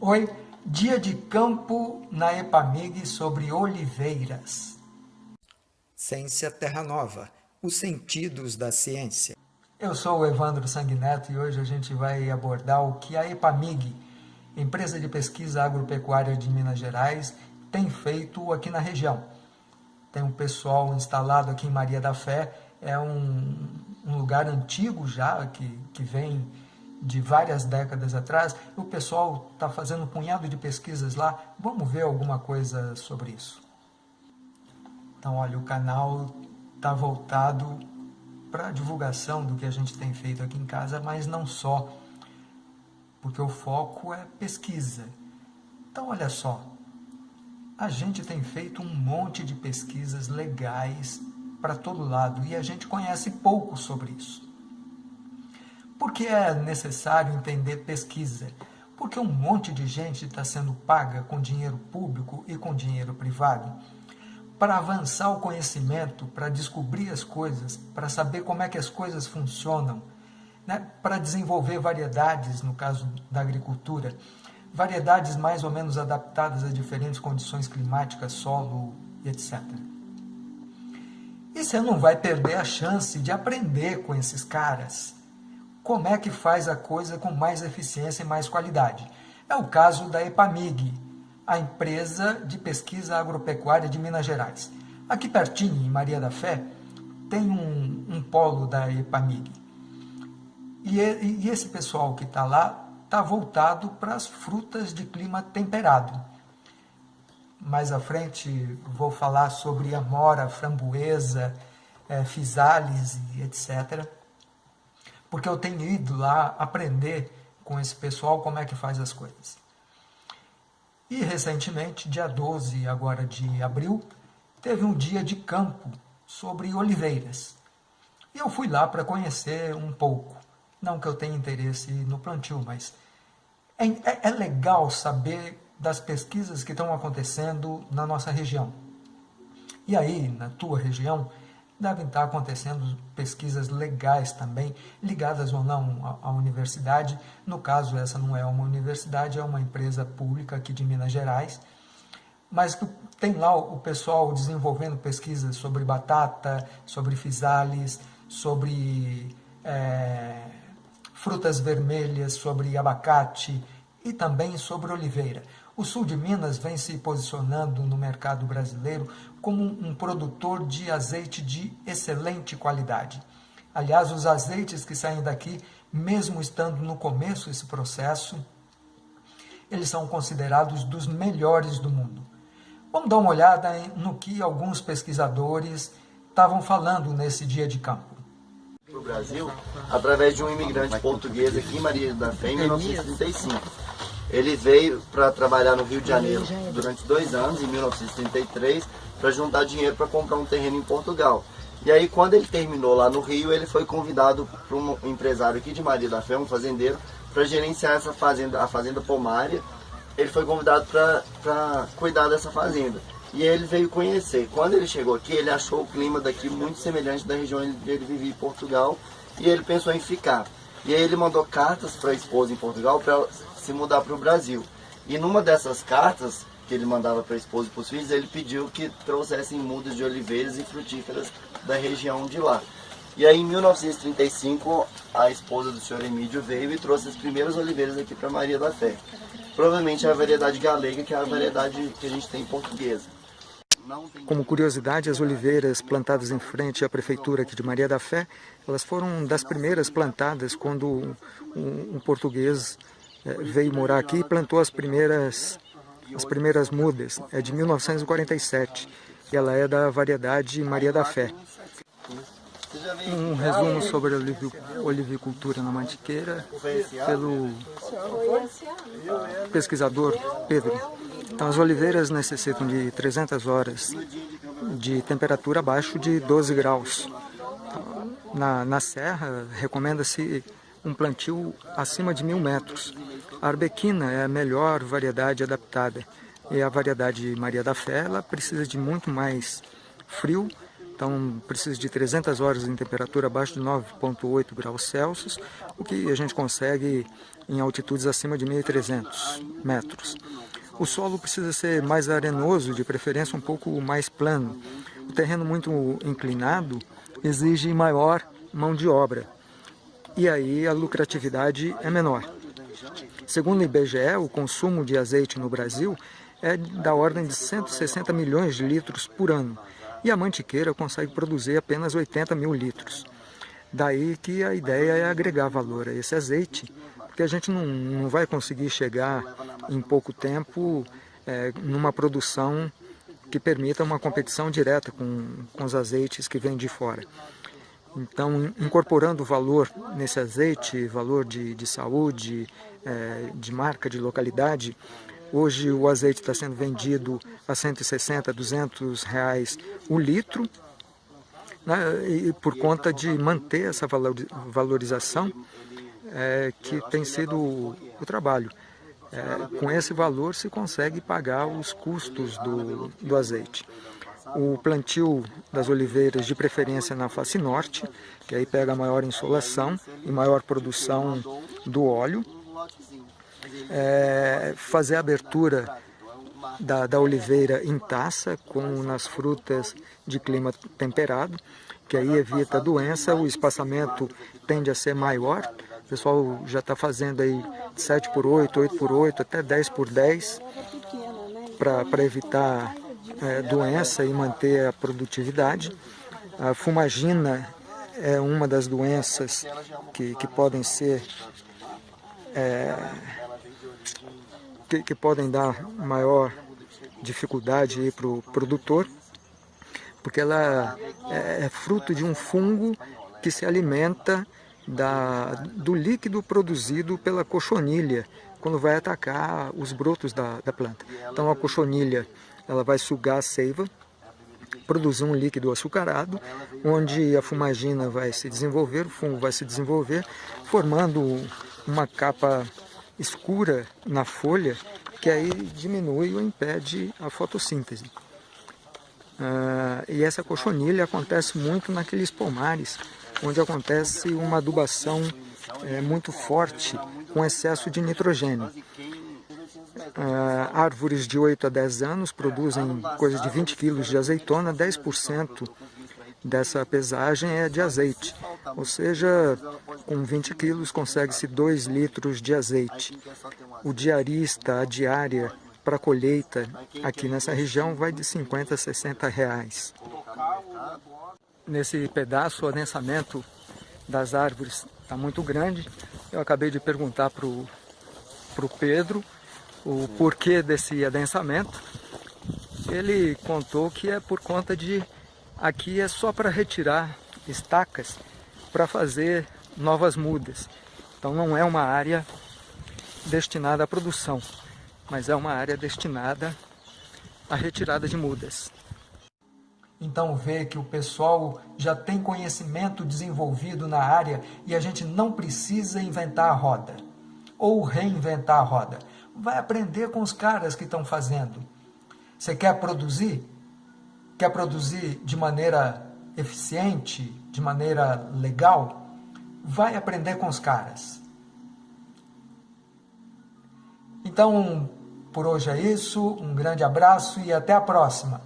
Oi, dia de campo na Epamig sobre oliveiras. Ciência Terra Nova, os sentidos da ciência. Eu sou o Evandro Sanguineto e hoje a gente vai abordar o que a Epamig, empresa de pesquisa agropecuária de Minas Gerais, tem feito aqui na região. Tem um pessoal instalado aqui em Maria da Fé, é um, um lugar antigo já, que, que vem de várias décadas atrás, o pessoal está fazendo um punhado de pesquisas lá, vamos ver alguma coisa sobre isso. Então, olha, o canal está voltado para a divulgação do que a gente tem feito aqui em casa, mas não só, porque o foco é pesquisa. Então, olha só, a gente tem feito um monte de pesquisas legais para todo lado e a gente conhece pouco sobre isso. Por que é necessário entender pesquisa? Porque um monte de gente está sendo paga com dinheiro público e com dinheiro privado para avançar o conhecimento, para descobrir as coisas, para saber como é que as coisas funcionam, né? para desenvolver variedades, no caso da agricultura, variedades mais ou menos adaptadas a diferentes condições climáticas, solo etc. E você não vai perder a chance de aprender com esses caras como é que faz a coisa com mais eficiência e mais qualidade. É o caso da EPAMIG, a empresa de pesquisa agropecuária de Minas Gerais. Aqui pertinho, em Maria da Fé, tem um, um polo da EPAMIG. E, e esse pessoal que está lá está voltado para as frutas de clima temperado. Mais à frente vou falar sobre amora, framboesa, é, fisales e etc porque eu tenho ido lá aprender com esse pessoal como é que faz as coisas. E recentemente, dia 12 agora de abril, teve um dia de campo sobre oliveiras. E eu fui lá para conhecer um pouco. Não que eu tenha interesse no plantio, mas é, é, é legal saber das pesquisas que estão acontecendo na nossa região. E aí, na tua região, devem estar acontecendo pesquisas legais também, ligadas ou não à, universidade. No caso, essa não é uma universidade, é uma empresa pública aqui de Minas Gerais, mas tem lá o pessoal desenvolvendo pesquisas sobre batata, sobre fisales, sobre é, frutas vermelhas, sobre abacate e também sobre oliveira. O sul de Minas vem se posicionando no mercado brasileiro como um produtor de azeite de excelente qualidade. Aliás, os azeites que saem daqui, mesmo estando no começo desse processo, eles são considerados dos melhores do mundo. Vamos dar uma olhada no que alguns pesquisadores estavam falando nesse dia de campo. Para o Brasil, através de um imigrante português aqui em Maria da Fé, em 1935. Ele veio para trabalhar no Rio de Janeiro durante dois anos, em 1933, para juntar dinheiro para comprar um terreno em Portugal. E aí, quando ele terminou lá no Rio, ele foi convidado por um empresário aqui de Maria da Fé, um fazendeiro, para gerenciar essa fazenda, a fazenda Pomária. Ele foi convidado para cuidar dessa fazenda. E ele veio conhecer. Quando ele chegou aqui, ele achou o clima daqui muito semelhante da região onde ele vivia em Portugal, e ele pensou em ficar. E aí ele mandou cartas para a esposa em Portugal para se mudar para o Brasil. E numa dessas cartas que ele mandava para a esposa e para os filhos, ele pediu que trouxessem mudas de oliveiras e frutíferas da região de lá. E aí em 1935 a esposa do senhor Emílio veio e trouxe as primeiras oliveiras aqui para Maria da Fé. Provavelmente é a variedade galega, que é a variedade que a gente tem em portuguesa. Como curiosidade, as oliveiras plantadas em frente à prefeitura aqui de Maria da Fé, elas foram das primeiras plantadas quando um, um português veio morar aqui e plantou as primeiras, as primeiras mudas. É de 1947 e ela é da variedade Maria da Fé. Um resumo sobre a olivicultura na Mantiqueira pelo pesquisador Pedro. Então, as oliveiras necessitam de 300 horas de temperatura abaixo de 12 graus. Na, na serra, recomenda-se um plantio acima de mil metros. A arbequina é a melhor variedade adaptada e a variedade Maria da Fé ela precisa de muito mais frio Então precisa de 300 horas em temperatura abaixo de 9,8 graus Celsius, o que a gente consegue em altitudes acima de 1.300 metros. O solo precisa ser mais arenoso, de preferência um pouco mais plano. O terreno muito inclinado exige maior mão de obra, e aí a lucratividade é menor. Segundo o IBGE, o consumo de azeite no Brasil é da ordem de 160 milhões de litros por ano, e a mantiqueira consegue produzir apenas 80 mil litros. Daí que a ideia é agregar valor a esse azeite, porque a gente não, não vai conseguir chegar em pouco tempo é, numa produção que permita uma competição direta com, com os azeites que vêm de fora. Então, incorporando valor nesse azeite, valor de, de saúde, é, de marca, de localidade, hoje o azeite está sendo vendido a 160, 200 reais o litro, né, e por conta de manter essa valorização é, que tem sido o, o trabalho. É, com esse valor se consegue pagar os custos do, do azeite o plantio das oliveiras de preferência na face norte, que aí pega maior insolação e maior produção do óleo. É, fazer a abertura da, da oliveira em taça, com nas frutas de clima temperado, que aí evita a doença, o espaçamento tende a ser maior, o pessoal já está fazendo aí 7 por 8, 8 por 8, até 10 por 10, para evitar doença e manter a produtividade. A fumagina é uma das doenças que, que podem ser é, que, que, podem dar maior dificuldade para o produtor, porque ela é, é fruto de um fungo que se alimenta da, do líquido produzido pela cochonilha, quando vai atacar os brotos da, da planta. Então a cochonilha ela vai sugar a seiva, produzir um líquido açucarado, onde a fumagina vai se desenvolver, o fungo vai se desenvolver, formando uma capa escura na folha, que aí diminui ou impede a fotossíntese. Ah, e essa cochonilha acontece muito naqueles pomares, onde acontece uma adubação é, muito forte, com excesso de nitrogênio. Uh, árvores de 8 a 10 anos produzem coisa de 20 quilos de azeitona, 10% dessa pesagem é de azeite. Ou seja, com 20 quilos consegue-se 2 litros de azeite. O diarista, a diária para colheita aqui nessa região vai de 50 a 60 reais. Nesse pedaço, o adensamento das árvores está muito grande. Eu acabei de perguntar para o Pedro o porquê desse adensamento, ele contou que é por conta de aqui é só para retirar estacas para fazer novas mudas. Então não é uma área destinada à produção, mas é uma área destinada à retirada de mudas. Então vê que o pessoal já tem conhecimento desenvolvido na área e a gente não precisa inventar a roda ou reinventar a roda vai aprender com os caras que estão fazendo. Você quer produzir? Quer produzir de maneira eficiente, de maneira legal? Vai aprender com os caras. Então, por hoje é isso. Um grande abraço e até a próxima.